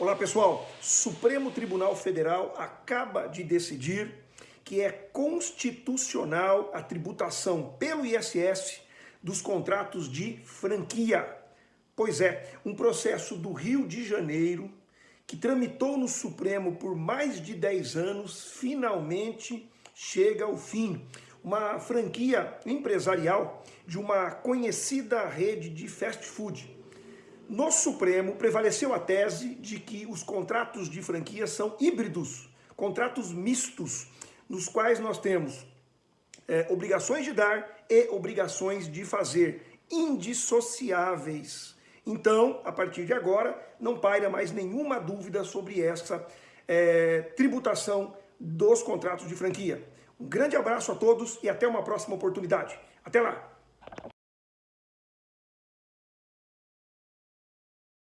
Olá pessoal, Supremo Tribunal Federal acaba de decidir que é constitucional a tributação pelo ISS dos contratos de franquia. Pois é, um processo do Rio de Janeiro que tramitou no Supremo por mais de 10 anos, finalmente chega ao fim. Uma franquia empresarial de uma conhecida rede de fast food no Supremo prevaleceu a tese de que os contratos de franquia são híbridos, contratos mistos, nos quais nós temos é, obrigações de dar e obrigações de fazer, indissociáveis. Então, a partir de agora, não paira mais nenhuma dúvida sobre essa é, tributação dos contratos de franquia. Um grande abraço a todos e até uma próxima oportunidade. Até lá!